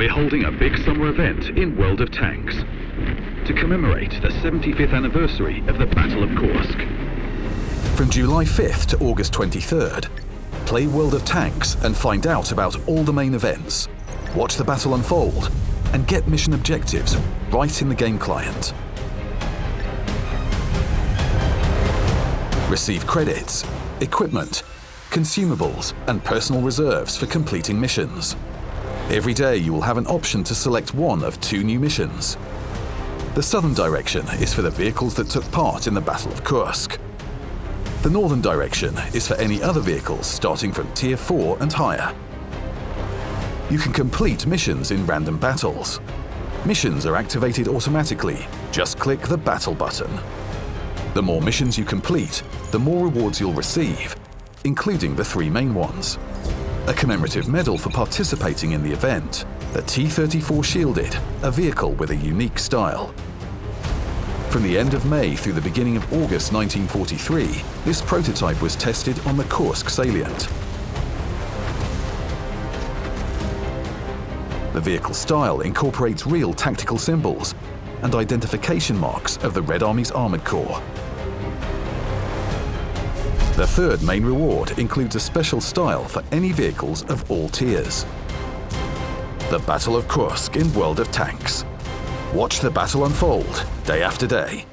we're holding a big summer event in World of Tanks to commemorate the 75th anniversary of the Battle of Kursk. From July 5th to August 23rd, play World of Tanks and find out about all the main events, watch the battle unfold, and get mission objectives right in the game client. Receive credits, equipment, consumables, and personal reserves for completing missions. Every day you will have an option to select one of two new missions. The southern direction is for the vehicles that took part in the Battle of Kursk. The northern direction is for any other vehicles starting from Tier 4 and higher. You can complete missions in random battles. Missions are activated automatically. Just click the Battle button. The more missions you complete, the more rewards you'll receive, including the three main ones. A commemorative medal for participating in the event, the T-34 Shielded, a vehicle with a unique style. From the end of May through the beginning of August 1943, this prototype was tested on the Kursk salient. The vehicle style incorporates real tactical symbols and identification marks of the Red Army's Armoured Corps. The third main reward includes a special style for any vehicles of all tiers. The Battle of Kursk in World of Tanks. Watch the battle unfold day after day